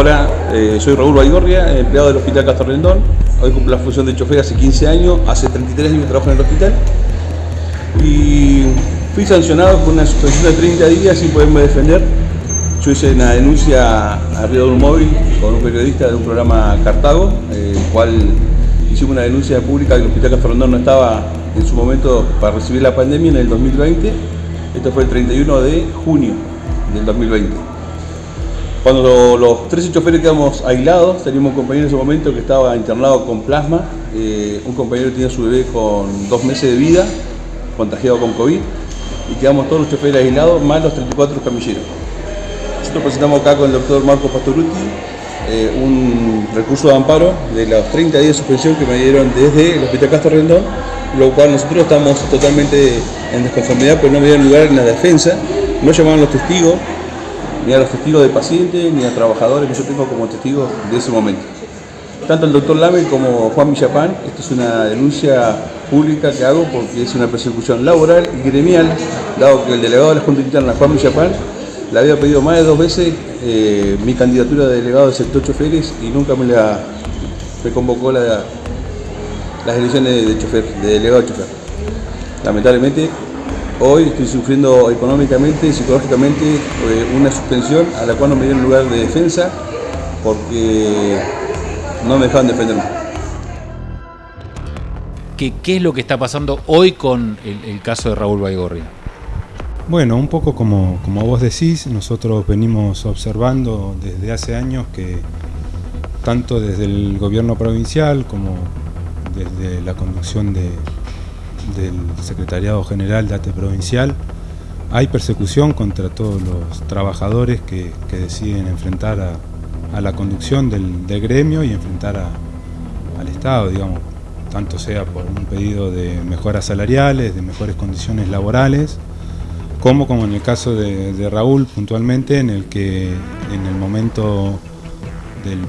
Hola, eh, soy Raúl Baigorria, empleado del Hospital Castro Rendón. Hoy cumplo la función de chofer hace 15 años, hace 33 años trabajo en el hospital. Y fui sancionado con una suspensión de 30 días sin poderme defender. Yo hice una denuncia arriba de un móvil con un periodista de un programa Cartago, el cual hicimos una denuncia pública que el Hospital Castro Rendón no estaba en su momento para recibir la pandemia en el 2020. Esto fue el 31 de junio del 2020. Cuando los 13 choferes quedamos aislados, teníamos un compañero en ese momento que estaba internado con plasma, eh, un compañero tenía su bebé con dos meses de vida, contagiado con COVID, y quedamos todos los choferes aislados, más los 34 camilleros. Nosotros presentamos acá con el doctor Marco Pastoruti eh, un recurso de amparo de los 30 días de suspensión que me dieron desde el Hospital Castro Rendón, lo cual nosotros estamos totalmente en desconformidad, porque no me dieron lugar en la defensa, no llamaban los testigos, ni a los testigos de pacientes, ni a trabajadores que yo tengo como testigos de ese momento. Tanto el doctor Lame como Juan Millapán, esto es una denuncia pública que hago porque es una persecución laboral y gremial, dado que el delegado de la Junta Interna, Juan Millapán, le había pedido más de dos veces eh, mi candidatura de delegado del sector choferes y nunca me la me convocó la, las elecciones de, chofer, de delegado de chofer. Lamentablemente Hoy estoy sufriendo económicamente y psicológicamente eh, una suspensión a la cual no me dieron lugar de defensa porque no me dejaban defenderme. ¿Qué, ¿Qué, es lo que está pasando hoy con el, caso de Raúl Baigorria? Bueno, un poco como, como vos decís, nosotros venimos observando desde hace años que tanto desde el gobierno provincial como desde la conducción de, del Secretariado General de ATE Provincial, hay persecución contra todos los trabajadores que, deciden enfrentar a, la conducción del, gremio y enfrentar al Estado, digamos, tanto sea por un pedido de mejoras salariales, de mejores condiciones laborales, como como en el caso de, Raúl puntualmente, en el que en el momento del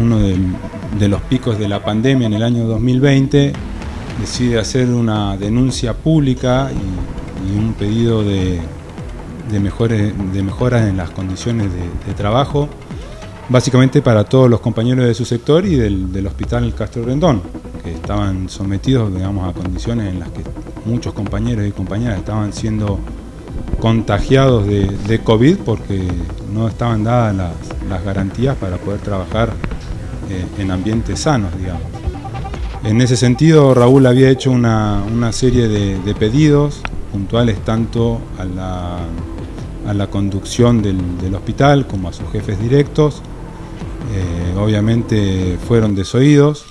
uno de los picos de la pandemia en el año 2020 decide hacer una denuncia pública y, un pedido de, mejores, de mejoras en las condiciones de, trabajo, básicamente para todos los compañeros de su sector y del, hospital Castro Rendón, que estaban sometidos digamos, a condiciones en las que muchos compañeros y compañeras estaban siendo contagiados de, COVID porque no estaban dadas las, garantías para poder trabajar eh, en ambientes sanos, digamos. En ese sentido, Raúl había hecho una, serie de, pedidos puntuales tanto a la, conducción del, hospital como a sus jefes directos. Eh, obviamente fueron desoídos,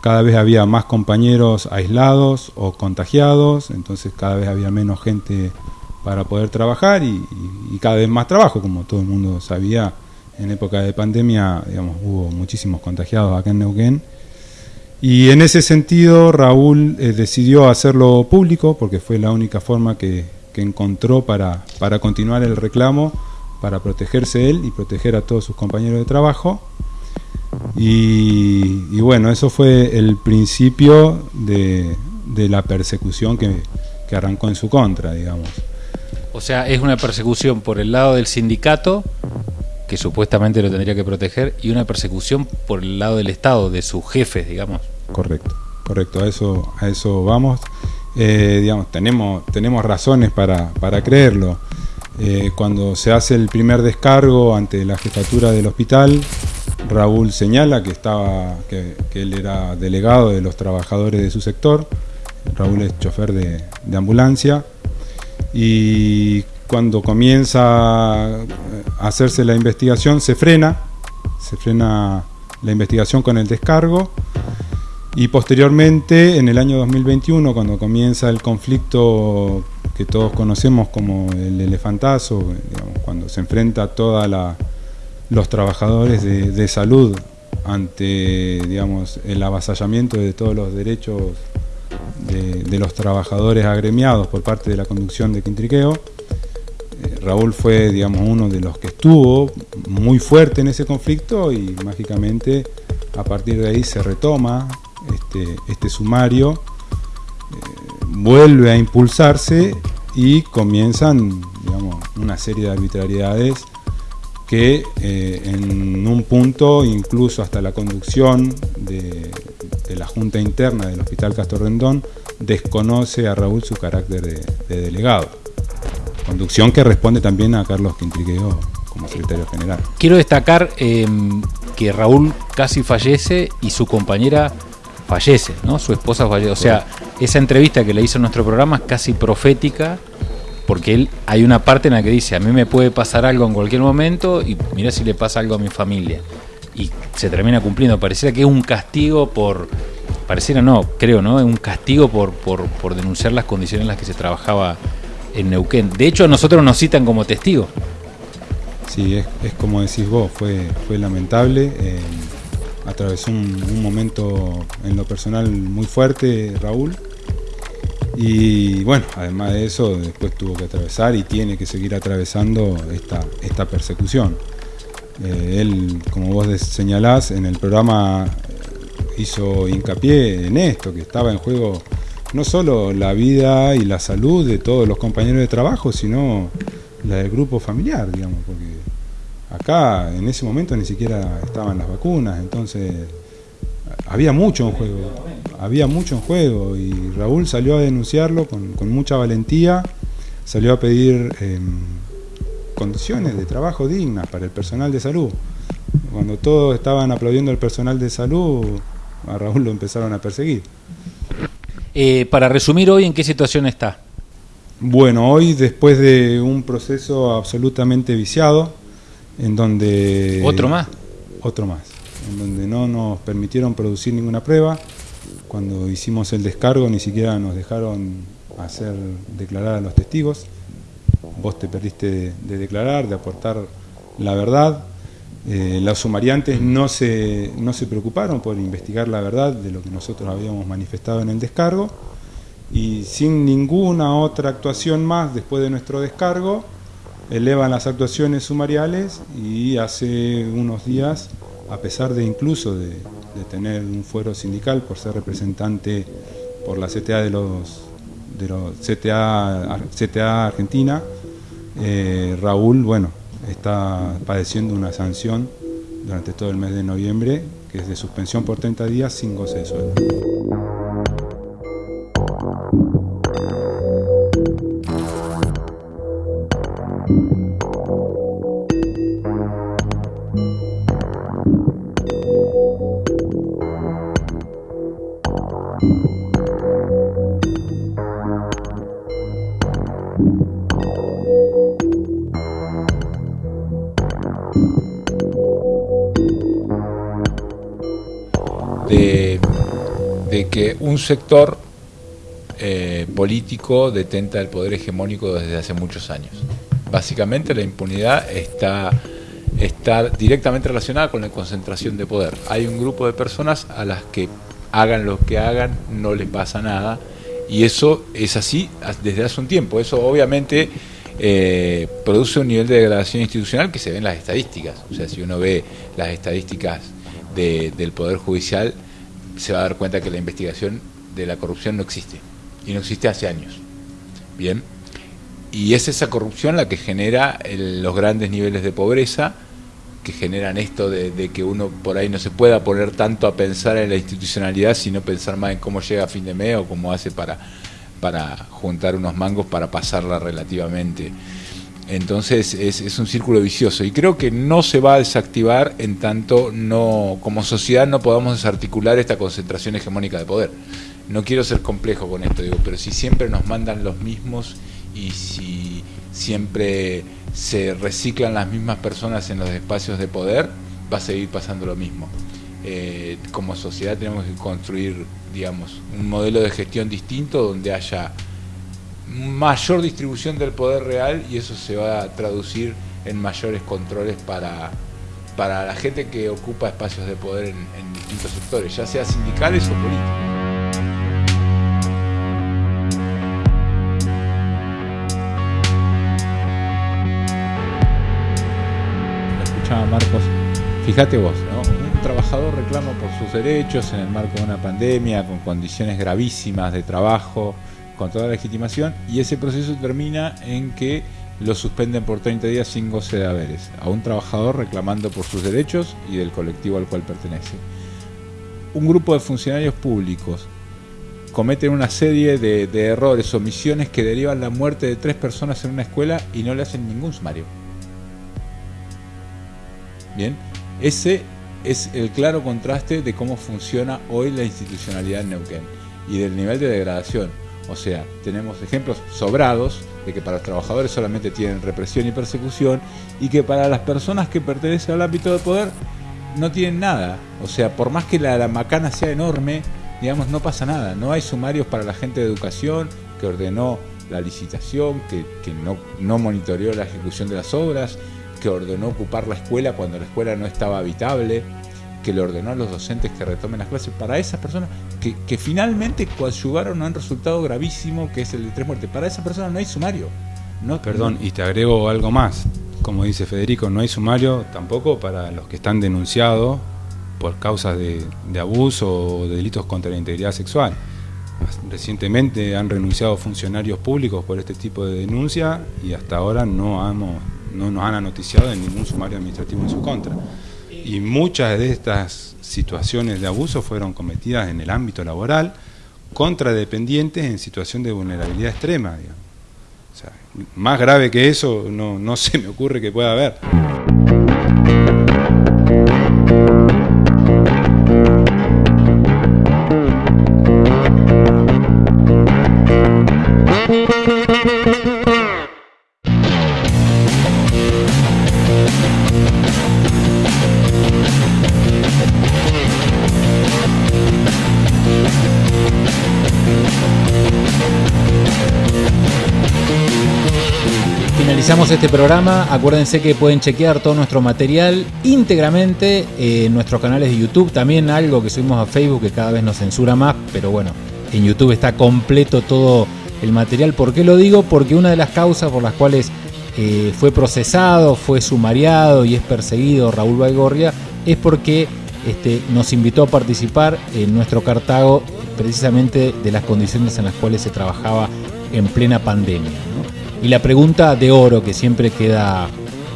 cada vez había más compañeros aislados o contagiados, entonces cada vez había menos gente para poder trabajar y, y, cada vez más trabajo, como todo el mundo sabía, en época de pandemia digamos, hubo muchísimos contagiados acá en Neuquén y en ese sentido Raúl eh, decidió hacerlo público porque fue la única forma que, encontró para, para, continuar el reclamo, para protegerse él y proteger a todos sus compañeros de trabajo. Y, bueno, eso fue el principio de, la persecución que, que arrancó en su contra, digamos. O sea, es una persecución por el lado del sindicato que supuestamente lo tendría que proteger, y una persecución por el lado del Estado, de sus jefes, digamos. Correcto, correcto, a eso, a eso vamos. Eh, digamos, tenemos, tenemos razones para, para creerlo. Eh, cuando se hace el primer descargo ante la jefatura del hospital, Raúl señala que, estaba, que, él era delegado de los trabajadores de su sector. Raúl es chofer de, de ambulancia. Y cuando comienza a hacerse la investigación, se frena, se frena la investigación con el descargo y posteriormente, en el año 2021, cuando comienza el conflicto que todos conocemos como el elefantazo, cuando se enfrenta a todos los trabajadores de, salud ante digamos, el avasallamiento de todos los derechos de, los trabajadores agremiados por parte de la conducción de Quintriqueo, eh, Raúl fue digamos, uno de los que estuvo muy fuerte en ese conflicto y mágicamente a partir de ahí se retoma este, este sumario eh, vuelve a impulsarse y comienzan una serie de arbitrariedades que eh, en un punto, incluso hasta la conducción de, la Junta Interna del Hospital Castor Rendón, desconoce a Raúl su carácter de, delegado. Conducción que responde también a Carlos Quintriqueo como secretario general. Quiero destacar em, que Raúl casi fallece y su compañera fallece, ¿no? Su esposa fallece. O sea, esa entrevista que le hizo en nuestro programa es casi profética porque él hay una parte en la que dice, a mí me puede pasar algo en cualquier momento y mira si le pasa algo a mi familia. Y se termina cumpliendo. Pareciera que es un castigo por, pareciera no, creo, ¿no? Es un castigo por, por, denunciar las condiciones en las que se trabajaba en Neuquén. De hecho, a nosotros nos citan como testigos. Sí, es, como decís vos, fue, fue lamentable. Eh, atravesó un, un momento en lo personal muy fuerte, Raúl y bueno, además de eso, después tuvo que atravesar y tiene que seguir atravesando esta, esta persecución. Eh, él, como vos señalás, en el programa hizo hincapié en esto, que estaba en juego no solo la vida y la salud de todos los compañeros de trabajo, sino la del grupo familiar, digamos, porque acá en ese momento ni siquiera estaban las vacunas, entonces había mucho en juego, había mucho en juego y Raúl salió a denunciarlo con, mucha valentía, salió a pedir em, condiciones de trabajo dignas para el personal de salud. Cuando todos estaban aplaudiendo al personal de salud, a Raúl lo empezaron a perseguir. Eh, para resumir hoy, ¿en qué situación está? Bueno, hoy después de un proceso absolutamente viciado, en donde... ¿Otro más? Otro más en donde no nos permitieron producir ninguna prueba. Cuando hicimos el descargo ni siquiera nos dejaron hacer declarar a los testigos. Vos te perdiste de, declarar, de aportar la verdad. Eh, los sumariantes no se, no se preocuparon por investigar la verdad de lo que nosotros habíamos manifestado en el descargo y sin ninguna otra actuación más después de nuestro descargo, elevan las actuaciones sumariales y hace unos días a pesar de incluso de, tener un fuero sindical por ser representante por la CTA de los, de los CTA, CTA Argentina, eh, Raúl, bueno, está padeciendo una sanción durante todo el mes de noviembre, que es de suspensión por 30 días sin goce de sueldo. Un sector eh, político detenta el poder hegemónico desde hace muchos años. Básicamente la impunidad está, está directamente relacionada con la concentración de poder. Hay un grupo de personas a las que hagan lo que hagan, no les pasa nada, y eso es así desde hace un tiempo. Eso obviamente eh, produce un nivel de degradación institucional que se ve en las estadísticas. O sea, si uno ve las estadísticas del Poder Judicial, se va a dar cuenta que la investigación de la corrupción no existe. Y no existe hace años. Bien. Y es esa corrupción la que genera los grandes niveles de pobreza, que generan esto de, que uno por ahí no se pueda poner tanto a pensar en la institucionalidad, sino pensar más en cómo llega a fin de mes o cómo hace para, para juntar unos mangos para pasarla relativamente. Entonces es, un círculo vicioso y creo que no se va a desactivar en tanto no como sociedad no podamos desarticular esta concentración hegemónica de poder. No quiero ser complejo con esto, digo, pero si siempre nos mandan los mismos y si siempre se reciclan las mismas personas en los espacios de poder, va a seguir pasando lo mismo. Eh, como sociedad tenemos que construir, digamos, un modelo de gestión distinto donde haya mayor distribución del poder real y eso se va a traducir en mayores controles para, para la gente que ocupa espacios de poder en, distintos sectores, ya sea sindicales o políticos. Marcos, fíjate vos, un trabajador reclama por sus derechos en el marco de una pandemia, con condiciones gravísimas de trabajo, con toda la legitimación y ese proceso termina en que lo suspenden por 30 días sin goce de haberes, a un trabajador reclamando por sus derechos y del colectivo al cual pertenece. Un grupo de funcionarios públicos cometen una serie de, de errores, omisiones que derivan la muerte de tres personas en una escuela y no le hacen ningún sumario. Bien, ese es el claro contraste de cómo funciona hoy la institucionalidad en Neuquén y del nivel de degradación. O sea, tenemos ejemplos sobrados de que para los trabajadores solamente tienen represión y persecución y que para las personas que pertenecen al ámbito de poder no tienen nada. O sea, por más que la, macana sea enorme, digamos, no pasa nada. No hay sumarios para la gente de educación que ordenó la licitación, que, no, no monitoreó la ejecución de las obras, que ordenó ocupar la escuela cuando la escuela no estaba habitable, que le ordenó a los docentes que retomen las clases. Para esas personas que, que finalmente coadyuvaron a un resultado gravísimo que es el de tres muertes. Para esas personas no hay sumario. No, Perdón, y te agrego algo más. Como dice Federico, no hay sumario tampoco para los que están denunciados por causas de, de abuso o de delitos contra la integridad sexual. Recientemente han renunciado funcionarios públicos por este tipo de denuncia y hasta ahora no hemos no nos han anoticiado de ningún sumario administrativo en su contra. Y muchas de estas situaciones de abuso fueron cometidas en el ámbito laboral contra dependientes en situación de vulnerabilidad extrema. más grave que eso no, no se me ocurre que pueda haber. Finalizamos este programa. Acuérdense que pueden chequear todo nuestro material íntegramente en nuestros canales de YouTube. También algo que subimos a Facebook que cada vez nos censura más, pero bueno, en YouTube está completo todo el material. ¿Por qué lo digo? Porque una de las causas por las cuales eh, fue procesado, fue sumariado y es perseguido Raúl Baigorria es porque este, nos invitó a participar en nuestro Cartago precisamente de las condiciones en las cuales se trabajaba en plena pandemia. Y la pregunta de oro que siempre queda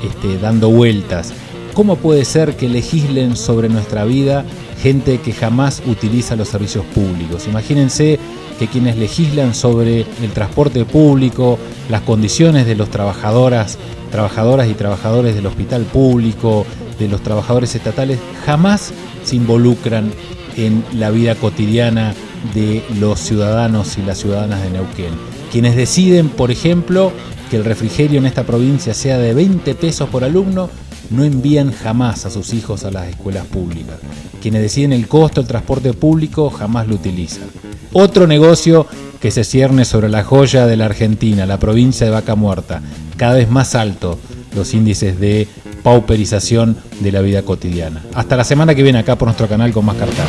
este, dando vueltas, ¿cómo puede ser que legislen sobre nuestra vida gente que jamás utiliza los servicios públicos? Imagínense que quienes legislan sobre el transporte público, las condiciones de los trabajadoras, trabajadoras y trabajadores del hospital público, de los trabajadores estatales, jamás se involucran en la vida cotidiana de los ciudadanos y las ciudadanas de Neuquén quienes deciden, por ejemplo, que el refrigerio en esta provincia sea de 20 pesos por alumno, no envían jamás a sus hijos a las escuelas públicas. Quienes deciden el costo del transporte público jamás lo utilizan. Otro negocio que se cierne sobre la joya de la Argentina, la provincia de Vaca Muerta, cada vez más alto los índices de pauperización de la vida cotidiana. Hasta la semana que viene acá por nuestro canal con más cartas.